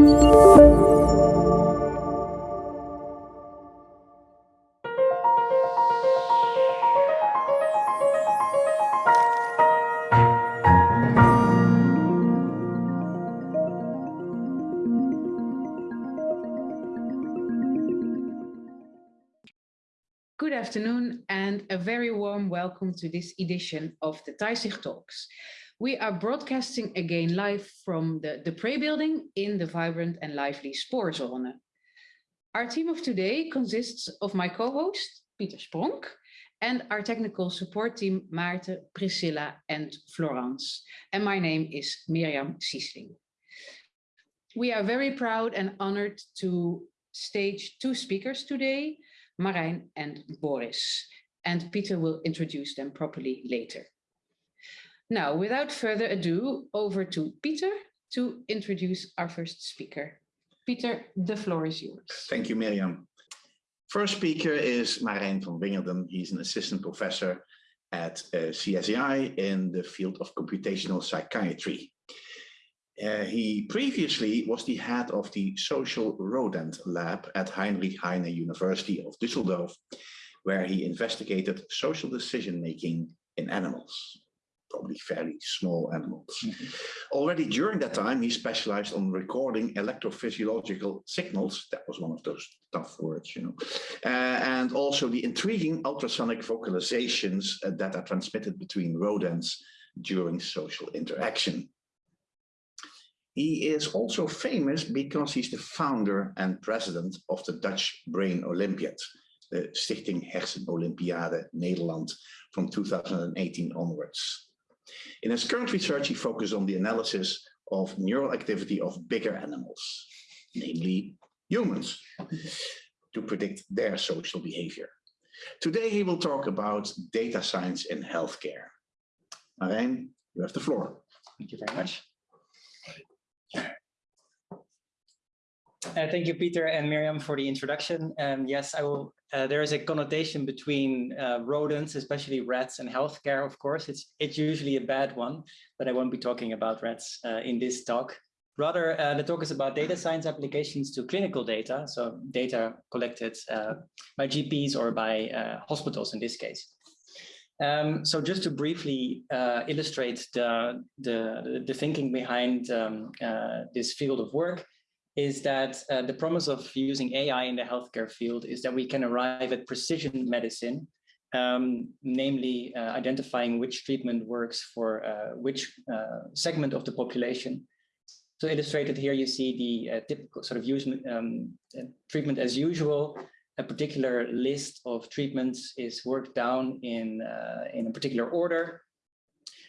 Good afternoon and a very warm welcome to this edition of the Taisig Talks. We are broadcasting again live from the, the Prey building in the vibrant and lively Spoorzone. Our team of today consists of my co-host, Pieter Spronk, and our technical support team, Maarten, Priscilla and Florence. And my name is Mirjam Siesling. We are very proud and honored to stage two speakers today, Marijn and Boris, and Peter will introduce them properly later. Now, without further ado, over to Peter to introduce our first speaker. Peter, the floor is yours. Thank you, Miriam. First speaker is Marijn van Wingerden. He's an assistant professor at uh, CSAI in the field of computational psychiatry. Uh, he previously was the head of the Social Rodent Lab at Heinrich Heine University of Düsseldorf, where he investigated social decision-making in animals, probably fairly small animals. Mm -hmm. Already during that time, he specialized on recording electrophysiological signals. That was one of those tough words, you know. Uh, and also the intriguing ultrasonic vocalizations uh, that are transmitted between rodents during social interaction. He is also famous because he's the founder and president of the Dutch Brain Olympiad, the Stichting Hersenolympiade Nederland from 2018 onwards. In his current research, he focuses on the analysis of neural activity of bigger animals, namely humans, to predict their social behavior. Today, he will talk about data science in healthcare. Marijn, you have the floor. Thank you very much. Uh, thank you, Peter and Miriam, for the introduction. Um, yes, I will. Uh, there is a connotation between uh, rodents, especially rats, and healthcare. Of course, it's it's usually a bad one, but I won't be talking about rats uh, in this talk. Rather, uh, the talk is about data science applications to clinical data, so data collected uh, by GPs or by hospitals in this case. Um, so just to briefly illustrate the, the, the thinking behind um, this field of work, is that uh, the promise of using AI in the healthcare field is that we can arrive at precision medicine, um, namely uh, identifying which treatment works for uh, which uh, segment of the population. So illustrated here, you see the uh, typical sort of use, um, treatment as usual. A particular list of treatments is worked down in, uh, in a particular order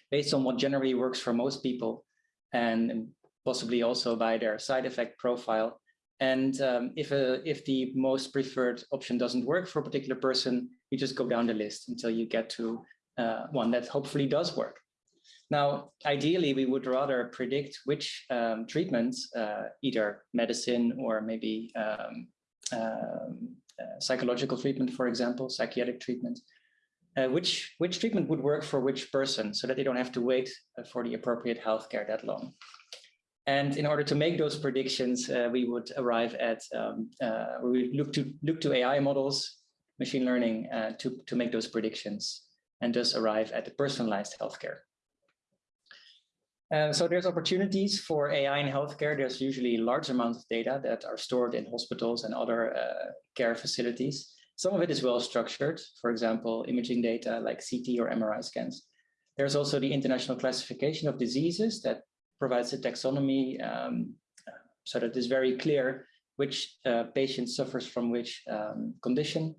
based on what generally works for most people. And possibly also by their side effect profile. And um, if, a, if the most preferred option doesn't work for a particular person, you just go down the list until you get to uh, one that hopefully does work. Now, ideally, we would rather predict which um, treatments, uh, either medicine or maybe um, um uh, psychological treatment, for example, psychiatric treatment, uh, which, which treatment would work for which person so that they don't have to wait uh, for the appropriate healthcare that long. And in order to make those predictions, uh, we would arrive at, um, uh, we look to, look to AI models, machine learning uh, to, to make those predictions and thus arrive at the personalized healthcare. Uh, so there's opportunities for AI in healthcare. There's usually large amounts of data that are stored in hospitals and other uh, care facilities. Some of it is well structured, for example, imaging data like CT or MRI scans. There's also the international classification of diseases that provides a taxonomy um, so that it's very clear which uh, patient suffers from which um, condition.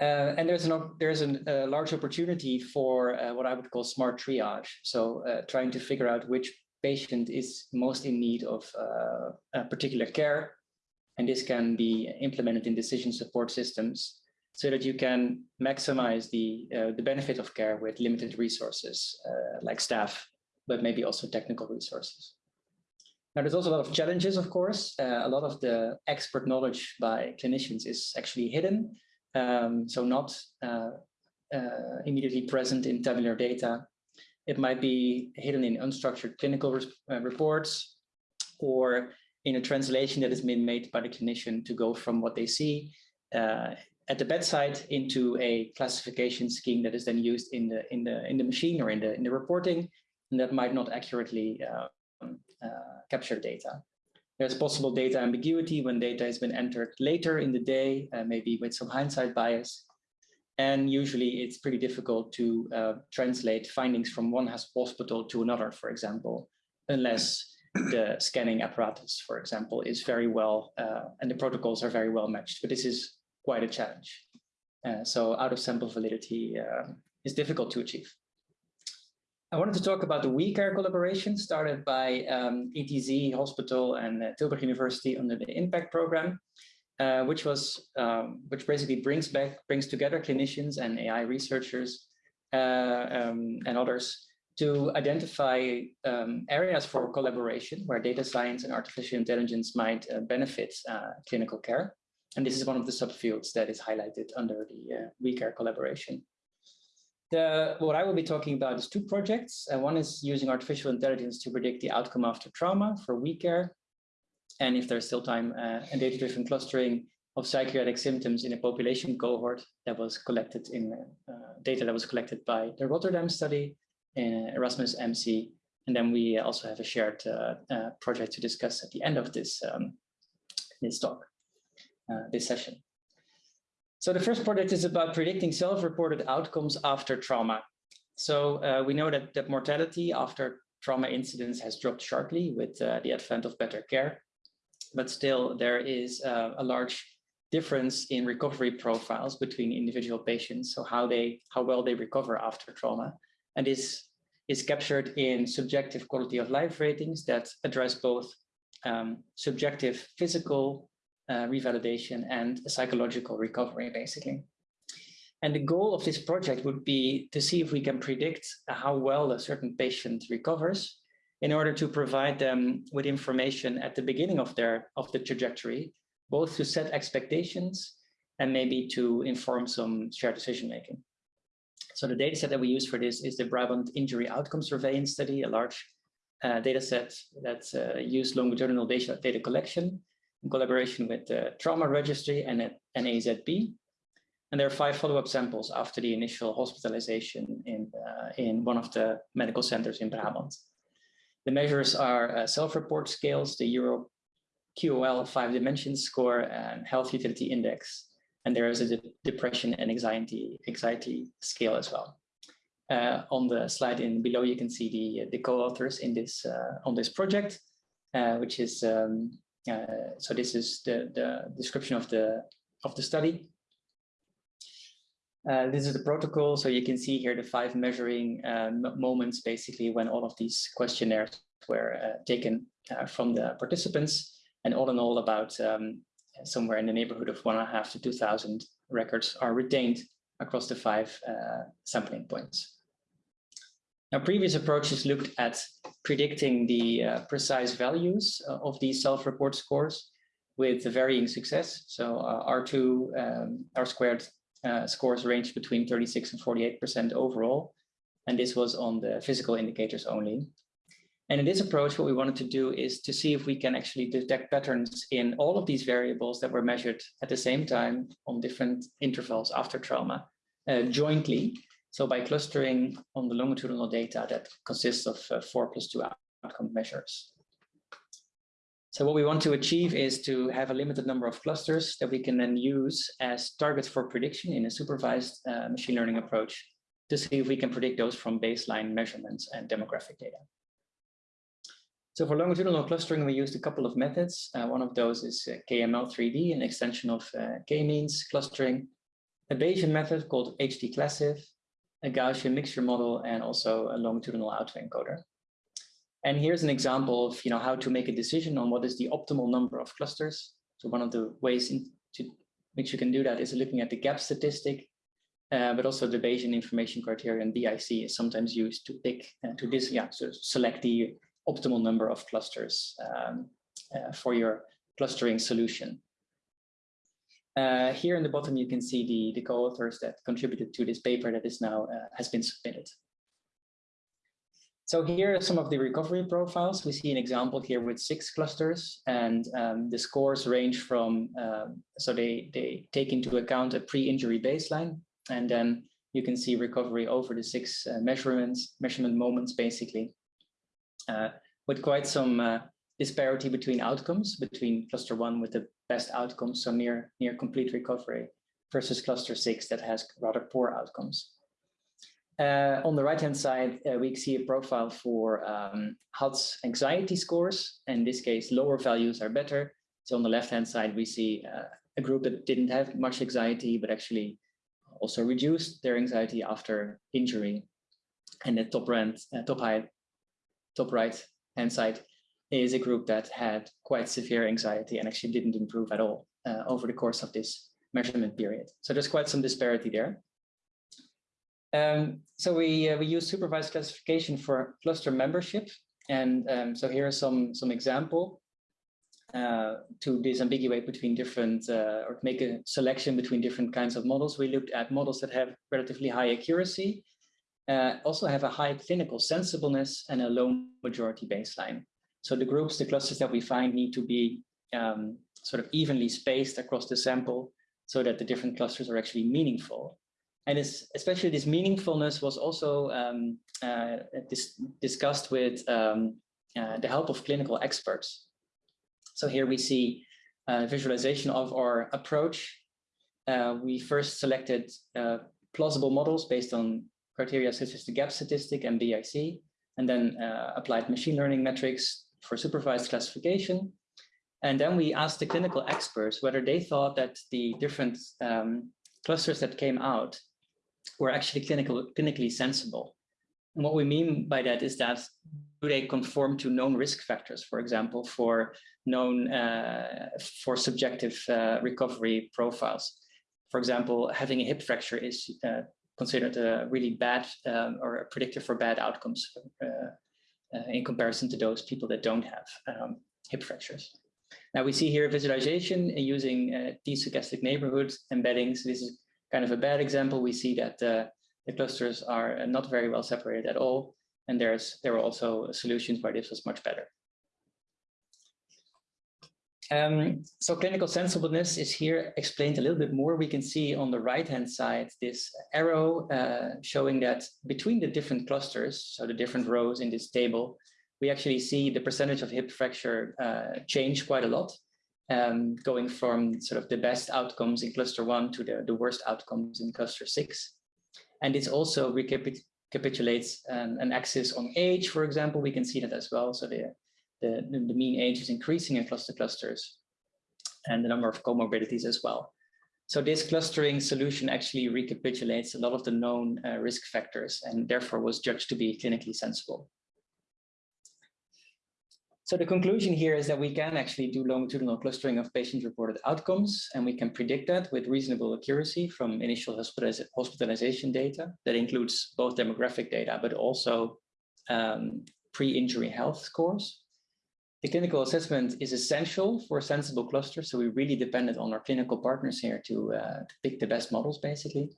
Uh, and there's, an, there's an, a large opportunity for uh, what I would call smart triage. So uh, trying to figure out which patient is most in need of uh, particular care. And this can be implemented in decision support systems so that you can maximize the, uh, the benefit of care with limited resources like staff but maybe also technical resources. Now, there's also a lot of challenges, of course. Uh, a lot of the expert knowledge by clinicians is actually hidden, um, so not uh, uh, immediately present in tabular data. It might be hidden in unstructured clinical uh, reports, or in a translation that has been made by the clinician to go from what they see uh, at the bedside into a classification scheme that is then used in the in the in the machine or in the in the reporting, that might not accurately uh, uh, capture data. There's possible data ambiguity when data has been entered later in the day, uh, maybe with some hindsight bias. And usually it's pretty difficult to uh, translate findings from one hospital to another, for example, unless the scanning apparatus, for example, is very well, uh, and the protocols are very well matched. But this is quite a challenge. Uh, so out of sample validity uh, is difficult to achieve. I wanted to talk about the WeCare collaboration started by um, ETZ Hospital and uh, Tilburg University under the IMPACT program, uh, which was um, which basically brings back brings together clinicians and AI researchers uh, um, and others to identify um, areas for collaboration where data science and artificial intelligence might uh, benefit uh, clinical care. And this is one of the subfields that is highlighted under the uh, WeCare collaboration. The, what I will be talking about is two projects. One is using artificial intelligence to predict the outcome after trauma for WeCare. And if there's still time, uh, and data-driven clustering of psychiatric symptoms in a population cohort that was collected in uh, data that was collected by the Rotterdam study, in Erasmus MC. And then we also have a shared uh, uh, project to discuss at the end of this, um, this talk, uh, this session. So the first project is about predicting self-reported outcomes after trauma. So uh, we know that, that mortality after trauma incidents has dropped sharply with uh, the advent of better care, but still there is uh, a large difference in recovery profiles between individual patients, so how they how well they recover after trauma. And this is captured in subjective quality of life ratings that address both um, subjective physical uh, revalidation and psychological recovery, basically. And the goal of this project would be to see if we can predict how well a certain patient recovers in order to provide them with information at the beginning of their of the trajectory, both to set expectations and maybe to inform some shared decision making. So the data set that we use for this is the Brabant Injury Outcome Surveillance Study, a large uh, data set that uh, used longitudinal data, data collection in collaboration with the Trauma Registry and NAZB. And there are five follow-up samples after the initial hospitalization in, uh, in one of the medical centers in Brabant. The measures are uh, self-report scales, the Euro QOL five dimensions score and health utility index. And there is a de depression and anxiety, anxiety scale as well. Uh, on the slide in below, you can see the, the co-authors in this uh, on this project, uh, which is um, uh, so this is the, the description of the, of the study. Uh, this is the protocol. So you can see here the five measuring uh, moments, basically, when all of these questionnaires were uh, taken uh, from the participants. And all in all, about um, somewhere in the neighborhood of one and a half to 2,000 records are retained across the five sampling points. Now, previous approaches looked at predicting the uh, precise values uh, of these self-report scores with varying success. So uh, R2, um, R squared uh, scores range between 36 and 48% overall. And this was on the physical indicators only. And in this approach, what we wanted to do is to see if we can actually detect patterns in all of these variables that were measured at the same time on different intervals after trauma uh, jointly so by clustering on the longitudinal data that consists of uh, four plus two outcome measures. So what we want to achieve is to have a limited number of clusters that we can then use as targets for prediction in a supervised uh, machine learning approach to see if we can predict those from baseline measurements and demographic data. So for longitudinal clustering, we used a couple of methods. Uh, one of those is uh, KML3D, an extension of uh, k-means clustering, a Bayesian method called hdclassif, a Gaussian mixture model, and also a longitudinal autoencoder. And here's an example of you know, how to make a decision on what is the optimal number of clusters. So one of the ways in, to which you can do that is looking at the gap statistic, uh, but also the Bayesian information criterion BIC is sometimes used to pick uh, to this yeah so select the optimal number of clusters um, uh, for your clustering solution. Uh, here in the bottom, you can see the, the co-authors that contributed to this paper that is now uh, has been submitted. So here are some of the recovery profiles. We see an example here with six clusters and um, the scores range from, uh, so they, they take into account a pre-injury baseline and then you can see recovery over the six uh, measurements, measurement moments basically, uh, with quite some uh, disparity between outcomes, between cluster one with the best outcomes, so near, near complete recovery, versus cluster six that has rather poor outcomes. Uh, on the right-hand side, uh, we see a profile for um, anxiety scores. In this case, lower values are better. So on the left-hand side, we see uh, a group that didn't have much anxiety, but actually also reduced their anxiety after injury. And the top, rand, uh, top, high, top right-hand side is a group that had quite severe anxiety and actually didn't improve at all uh, over the course of this measurement period. So there's quite some disparity there. Um, so we uh, we use supervised classification for cluster membership, and um, so here are some some example uh, to disambiguate between different uh, or make a selection between different kinds of models. We looked at models that have relatively high accuracy, uh, also have a high clinical sensibleness and a low majority baseline. So the groups, the clusters that we find need to be um, sort of evenly spaced across the sample so that the different clusters are actually meaningful. And especially this meaningfulness was also um, uh, dis discussed with um, uh, the help of clinical experts. So here we see a visualization of our approach. Uh, we first selected uh, plausible models based on criteria such as the gap statistic and BIC, and then uh, applied machine learning metrics for supervised classification. And then we asked the clinical experts whether they thought that the different um, clusters that came out were actually clinical, clinically sensible. And what we mean by that is that do they conform to known risk factors, for example, for known uh, for subjective uh, recovery profiles. For example, having a hip fracture is uh, considered a really bad um, or a predictor for bad outcomes uh, in comparison to those people that don't have um, hip fractures. Now we see here visualization using uh, t-stochastic neighborhoods embeddings. This is kind of a bad example. We see that uh, the clusters are not very well separated at all. And there's there were also solutions where this was much better. Um, so clinical sensibleness is here explained a little bit more. We can see on the right-hand side this arrow uh, showing that between the different clusters, so the different rows in this table, we actually see the percentage of hip fracture uh, change quite a lot, um, going from sort of the best outcomes in cluster one to the, the worst outcomes in cluster six. And this also recapitulates an, an axis on age, for example, we can see that as well. So the the, the mean age is increasing across the clusters and the number of comorbidities as well. So this clustering solution actually recapitulates a lot of the known uh, risk factors and therefore was judged to be clinically sensible. So the conclusion here is that we can actually do longitudinal clustering of patient-reported outcomes, and we can predict that with reasonable accuracy from initial hospitalization data that includes both demographic data, but also um, pre-injury health scores. The clinical assessment is essential for a sensible clusters, so we really depended on our clinical partners here to, uh, to pick the best models, basically.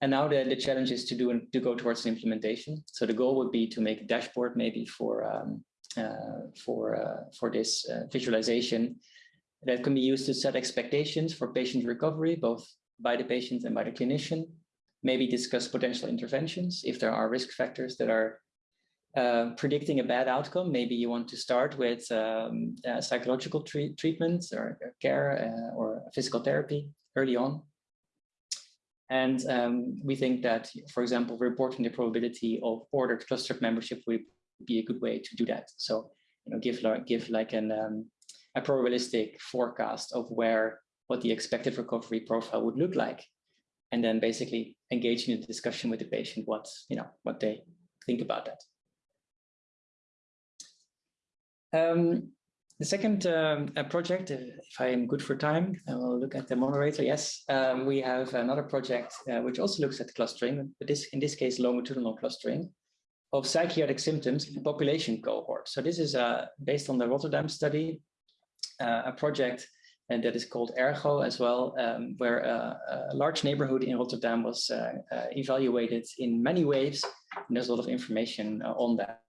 And now the, the challenge is to do and to go towards implementation. So the goal would be to make a dashboard maybe for um, uh, for uh, for this uh, visualization that can be used to set expectations for patient recovery, both by the patient and by the clinician. Maybe discuss potential interventions if there are risk factors that are uh, predicting a bad outcome, maybe you want to start with um, uh, psychological treat treatments or care uh, or physical therapy early on. And um, we think that, for example, reporting the probability of ordered clustered membership would be a good way to do that. So, you know, give like give like an um, a probabilistic forecast of where what the expected recovery profile would look like, and then basically engage in a discussion with the patient what you know what they think about that. Um, the second um, project, if I am good for time, I will look at the moderator. Yes, um, we have another project uh, which also looks at clustering, but this in this case longitudinal clustering of psychiatric symptoms in population cohort. So this is uh, based on the Rotterdam study, uh, a project and that is called Ergo as well, um, where a, a, large neighborhood in Rotterdam was uh, uh, evaluated in many waves. And there's a lot of information uh, on that.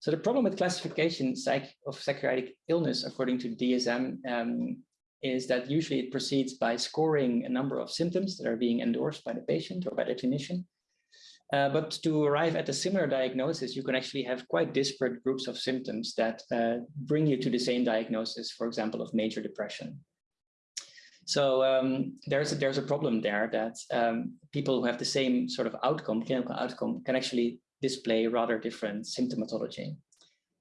So the problem with classification psych of psychiatric illness, according to DSM, um, is that usually it proceeds by scoring a number of symptoms that are being endorsed by the patient or by the clinician. Uh, but to arrive at a similar diagnosis, you can actually have quite disparate groups of symptoms that uh, bring you to the same diagnosis, for example, of major depression. So um, there's, a, there's a problem there that um, people who have the same sort of outcome, clinical outcome, can actually display rather different symptomatology.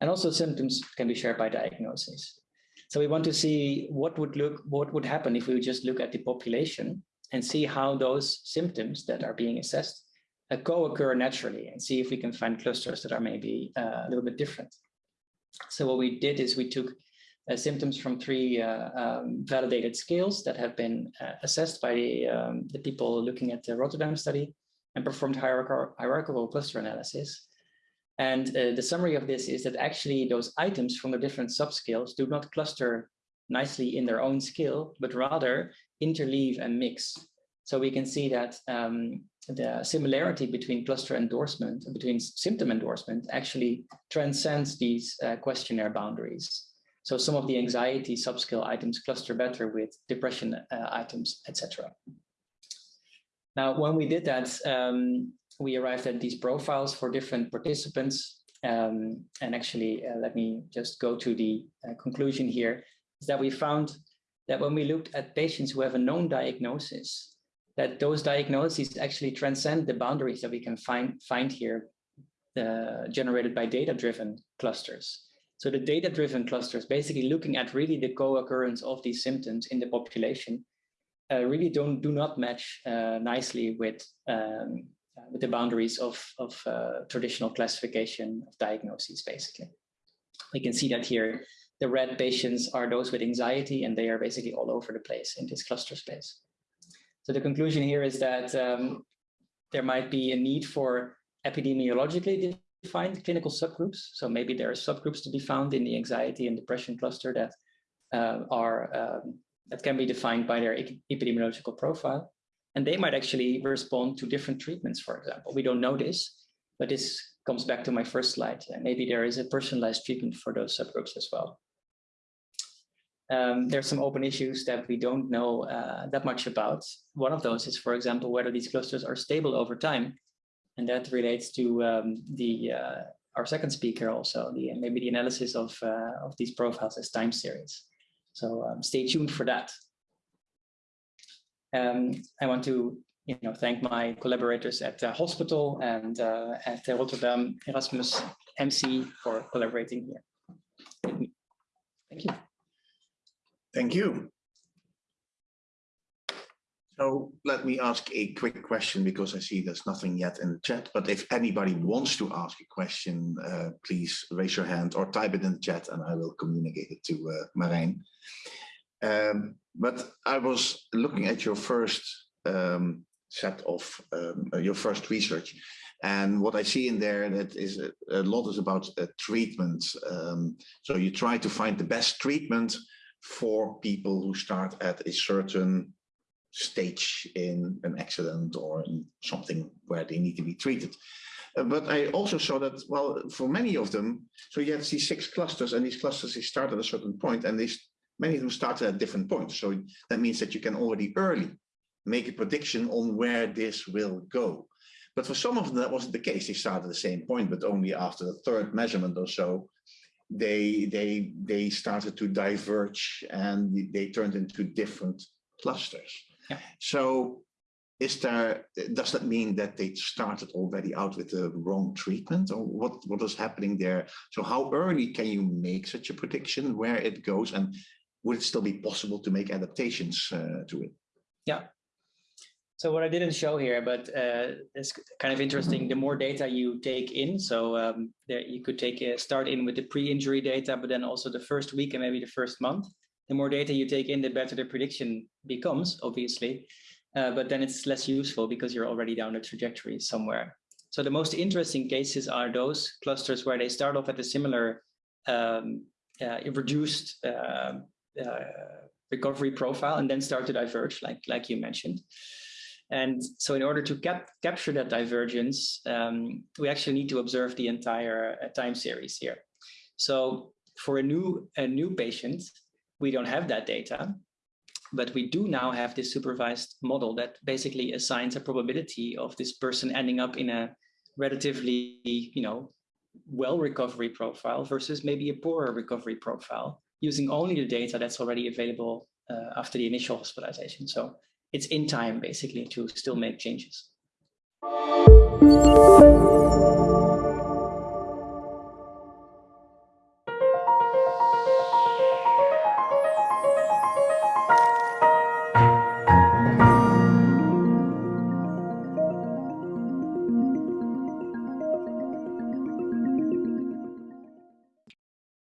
And also symptoms can be shared by diagnosis. So we want to see what would look, what would happen if we just look at the population and see how those symptoms that are being assessed uh, co-occur naturally and see if we can find clusters that are maybe uh, a little bit different. So what we did is we took uh, symptoms from three uh, um, validated scales that have been uh, assessed by um, the people looking at the Rotterdam study and performed hierarchical, cluster analysis. And uh, the summary of this is that actually those items from the different subscales do not cluster nicely in their own scale, but rather interleave and mix. So we can see that um, the similarity between cluster endorsement, between symptom endorsement actually transcends these uh, questionnaire boundaries. So some of the anxiety subscale items cluster better with depression uh, items, etc. Now, when we did that, um, we arrived at these profiles for different participants. Um, and actually, uh, let me just go to the uh, conclusion here, is that we found that when we looked at patients who have a known diagnosis, that those diagnoses actually transcend the boundaries that we can find, find here uh, generated by data-driven clusters. So the data-driven clusters, basically looking at really the co-occurrence of these symptoms in the population, really don't do not match uh, nicely with um, with the boundaries of, of uh, traditional classification of diagnoses, basically. We can see that here, the red patients are those with anxiety, and they are basically all over the place in this cluster space. So the conclusion here is that um, there might be a need for epidemiologically defined clinical subgroups. So maybe there are subgroups to be found in the anxiety and depression cluster that uh, are um, that can be defined by their epidemiological profile. And they might actually respond to different treatments, for example. We don't know this, but this comes back to my first slide. And maybe there is a personalized treatment for those subgroups as well. Um, there's some open issues that we don't know uh, that much about. One of those is, for example, whether these clusters are stable over time. And that relates to um, the uh, our second speaker also, the maybe the analysis of, uh, of these profiles as time series. So um, stay tuned for that. Um, I want to you know, thank my collaborators at the hospital and uh, at the Rotterdam Erasmus MC for collaborating here. Thank you. Thank you. So let me ask a quick question because I see there's nothing yet in the chat. But if anybody wants to ask a question, uh, please raise your hand or type it in the chat and I will communicate it to uh, Marijn. Um, but I was looking at your first um, set of um, uh, your first research and what I see in there that is a, a lot is about uh, treatment. Um, so you try to find the best treatment for people who start at a certain stage in an accident or in something where they need to be treated. Uh, but I also saw that, well, for many of them, so you have these six clusters and these clusters, they start at a certain point and they, many of them started at different points. So that means that you can already early make a prediction on where this will go. But for some of them, that wasn't the case. They started at the same point, but only after the third measurement or so, they they they started to diverge and they turned into different clusters. Yeah. So is there does that mean that they started already out with the wrong treatment or what what is happening there so how early can you make such a prediction where it goes and would it still be possible to make adaptations uh, to it yeah so what I didn't show here, but uh, it's kind of interesting. The more data you take in, so um, there you could take a start in with the pre-injury data, but then also the first week and maybe the first month. The more data you take in, the better the prediction becomes, obviously. Uh, but then it's less useful because you're already down the trajectory somewhere. So the most interesting cases are those clusters where they start off at a similar um, uh, reduced uh, uh, recovery profile and then start to diverge, like, like you mentioned. And so in order to cap capture that divergence, um, we actually need to observe the entire uh, time series here. So for a new, a new patient, we don't have that data, but we do now have this supervised model that basically assigns a probability of this person ending up in a relatively, you know, well recovery profile versus maybe a poorer recovery profile using only the data that's already available uh, after the initial hospitalization. So it's in time basically to still make changes.